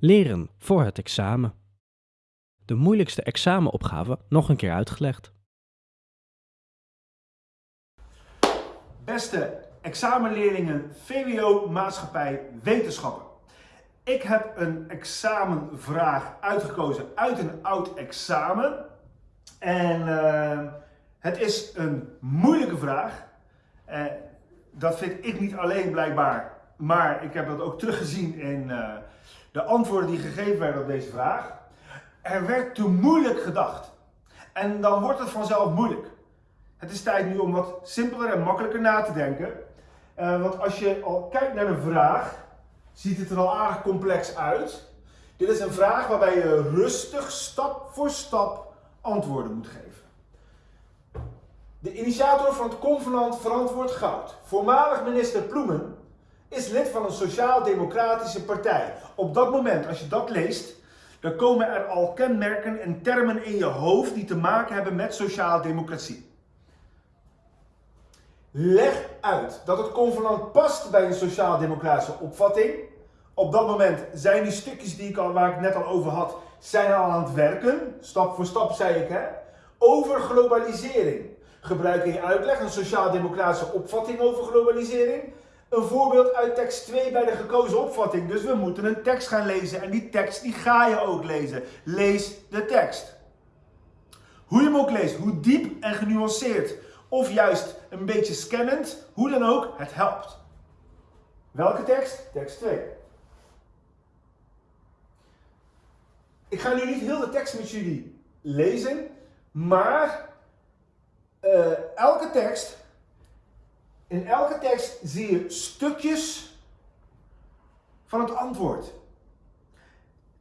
Leren voor het examen. De moeilijkste examenopgave nog een keer uitgelegd. Beste examenleerlingen VWO Maatschappij Wetenschappen. Ik heb een examenvraag uitgekozen uit een oud examen. En uh, het is een moeilijke vraag. Uh, dat vind ik niet alleen blijkbaar, maar ik heb dat ook teruggezien in uh, de antwoorden die gegeven werden op deze vraag. Er werd te moeilijk gedacht. En dan wordt het vanzelf moeilijk. Het is tijd nu om wat simpeler en makkelijker na te denken. Uh, want als je al kijkt naar een vraag, ziet het er al aardig complex uit. Dit is een vraag waarbij je rustig, stap voor stap antwoorden moet geven. De initiator van het convenant Verantwoord Goud, voormalig minister Ploemen, is lid van een sociaal-democratische partij. Op dat moment, als je dat leest, dan komen er al kenmerken en termen in je hoofd die te maken hebben met sociaal-democratie. Leg uit dat het convenant past bij een sociaal-democratische opvatting. Op dat moment zijn die stukjes die ik al, waar ik net al over had, zijn al aan het werken. Stap voor stap zei ik hè. Over globalisering. Gebruik in je uitleg een sociaal-democratische opvatting over globalisering. Een voorbeeld uit tekst 2 bij de gekozen opvatting. Dus we moeten een tekst gaan lezen en die tekst die ga je ook lezen. Lees de tekst. Hoe je hem ook leest, hoe diep en genuanceerd of juist een beetje scannend, hoe dan ook, het helpt. Welke tekst? Tekst 2. Ik ga nu niet heel de tekst met jullie lezen, maar uh, elke tekst, in elke tekst zie je stukjes van het antwoord.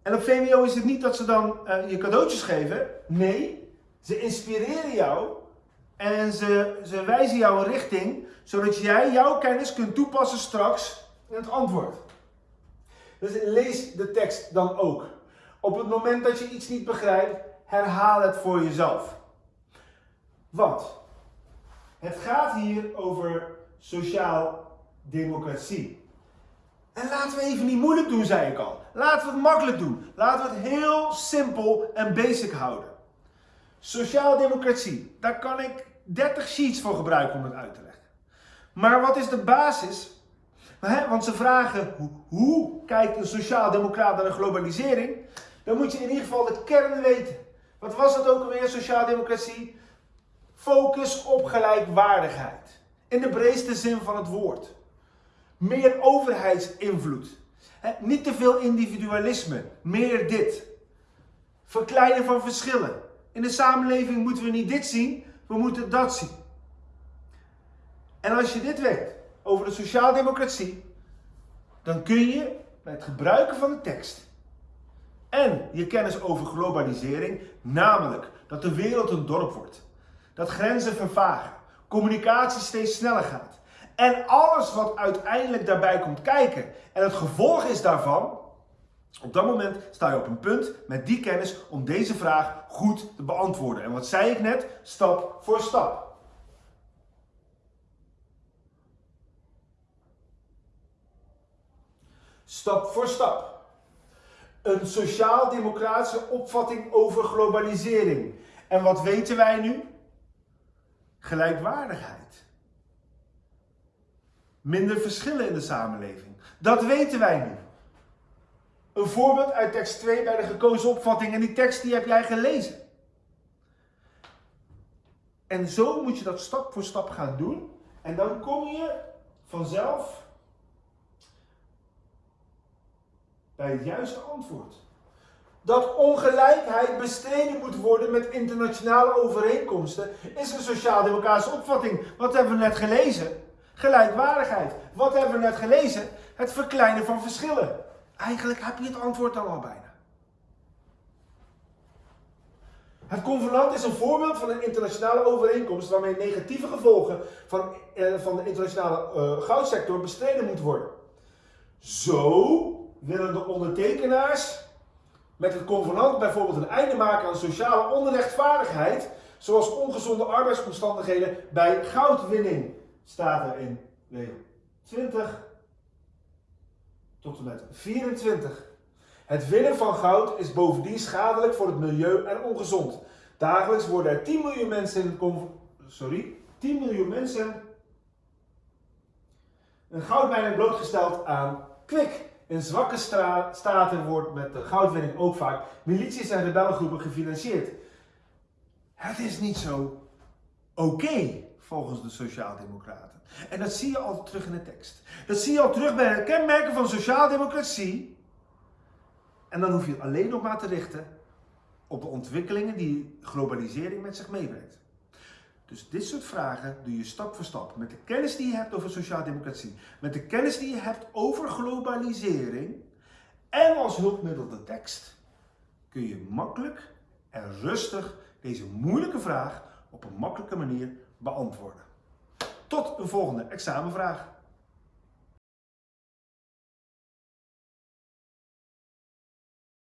En op VMO is het niet dat ze dan uh, je cadeautjes geven. Nee, ze inspireren jou en ze, ze wijzen jou een richting, zodat jij jouw kennis kunt toepassen straks in het antwoord. Dus lees de tekst dan ook. Op het moment dat je iets niet begrijpt, herhaal het voor jezelf. Want het gaat hier over sociaal democratie. En laten we even niet moeilijk doen, zei ik al. Laten we het makkelijk doen. Laten we het heel simpel en basic houden. Sociaal democratie, daar kan ik 30 sheets voor gebruiken om het uit te leggen. Maar wat is de basis? Want ze vragen hoe, kijkt een sociaal-democraat naar de globalisering? Dan moet je in ieder geval de kern weten. Wat was het ook alweer, sociaal-democratie? Focus op gelijkwaardigheid. In de breedste zin van het woord. Meer overheidsinvloed. niet te veel individualisme. Meer dit. Verkleinen van verschillen. In de samenleving moeten we niet dit zien, we moeten dat zien. En als je dit weet over de sociaaldemocratie, dan kun je bij het gebruiken van de tekst en je kennis over globalisering, namelijk dat de wereld een dorp wordt, dat grenzen vervagen, communicatie steeds sneller gaat en alles wat uiteindelijk daarbij komt kijken en het gevolg is daarvan, op dat moment sta je op een punt met die kennis om deze vraag goed te beantwoorden. En wat zei ik net? Stap voor stap. Stap voor stap. Een sociaal-democratische opvatting over globalisering. En wat weten wij nu? Gelijkwaardigheid. Minder verschillen in de samenleving. Dat weten wij nu. Een voorbeeld uit tekst 2 bij de gekozen opvatting. En die tekst die heb jij gelezen. En zo moet je dat stap voor stap gaan doen. En dan kom je vanzelf bij het juiste antwoord. Dat ongelijkheid bestreden moet worden met internationale overeenkomsten is een sociaal-democratische opvatting. Wat hebben we net gelezen? Gelijkwaardigheid. Wat hebben we net gelezen? Het verkleinen van verschillen. Eigenlijk heb je het antwoord dan al bijna. Het convenant is een voorbeeld van een internationale overeenkomst waarmee negatieve gevolgen van, eh, van de internationale uh, goudsector bestreden moeten worden. Zo willen de ondertekenaars met het convenant bijvoorbeeld een einde maken aan sociale onrechtvaardigheid, zoals ongezonde arbeidsomstandigheden bij goudwinning, staat er in regel 20 tot en met 24. Het winnen van goud is bovendien schadelijk voor het milieu en ongezond. Dagelijks worden er 10 miljoen mensen in sorry, 10 miljoen mensen een goudmijn blootgesteld aan kwik. In zwakke staten wordt met de goudwinning ook vaak milities en rebellengroepen gefinancierd. Het is niet zo oké volgens de Sociaaldemocraten. En dat zie je al terug in de tekst. Dat zie je al terug bij de kenmerken van sociaaldemocratie. En dan hoef je alleen nog maar te richten op de ontwikkelingen die globalisering met zich meebrengt. Dus dit soort vragen doe je stap voor stap. Met de kennis die je hebt over sociaaldemocratie, met de kennis die je hebt over globalisering en als hulpmiddel de tekst, kun je makkelijk en rustig deze moeilijke vraag op een makkelijke manier beantwoorden. Tot een volgende examenvraag.